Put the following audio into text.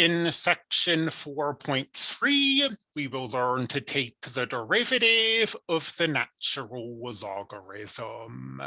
In section 4.3, we will learn to take the derivative of the natural logarithm.